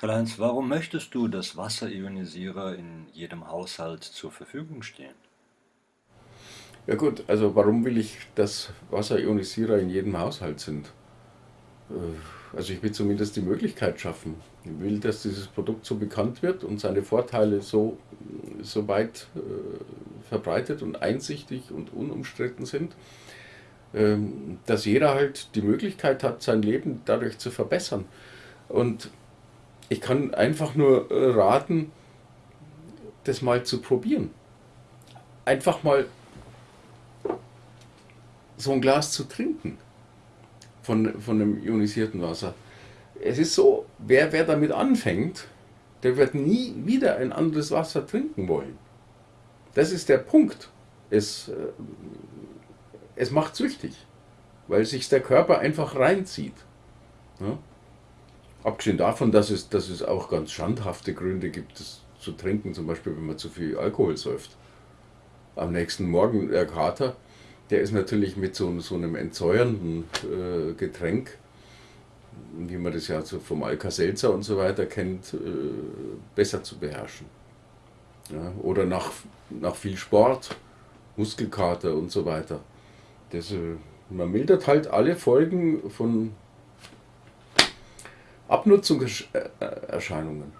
Karl-Heinz, warum möchtest du, dass Wasserionisierer in jedem Haushalt zur Verfügung stehen? Ja gut, also warum will ich, dass Wasserionisierer in jedem Haushalt sind? Äh, also ich will zumindest die Möglichkeit schaffen. Ich will, dass dieses Produkt so bekannt wird und seine Vorteile so, so weit äh, verbreitet und einsichtig und unumstritten sind, ähm, dass jeder halt die Möglichkeit hat, sein Leben dadurch zu verbessern. Und ich kann einfach nur äh, raten, das mal zu probieren. Einfach mal so ein Glas zu trinken von, von dem ionisierten Wasser. Es ist so, wer, wer damit anfängt, der wird nie wieder ein anderes Wasser trinken wollen. Das ist der Punkt. Es, äh, es macht süchtig, weil sich der Körper einfach reinzieht. Ja? Abgesehen davon, dass es, dass es auch ganz schandhafte Gründe gibt, das zu trinken, zum Beispiel wenn man zu viel Alkohol säuft. Am nächsten Morgen der Kater, der ist natürlich mit so, so einem entsäuernden äh, Getränk, wie man das ja so vom Alka-Seltzer und so weiter kennt, äh, besser zu beherrschen. Ja, oder nach, nach viel Sport, Muskelkater und so weiter. Das, äh, man mildert halt alle Folgen von Abnutzungserscheinungen.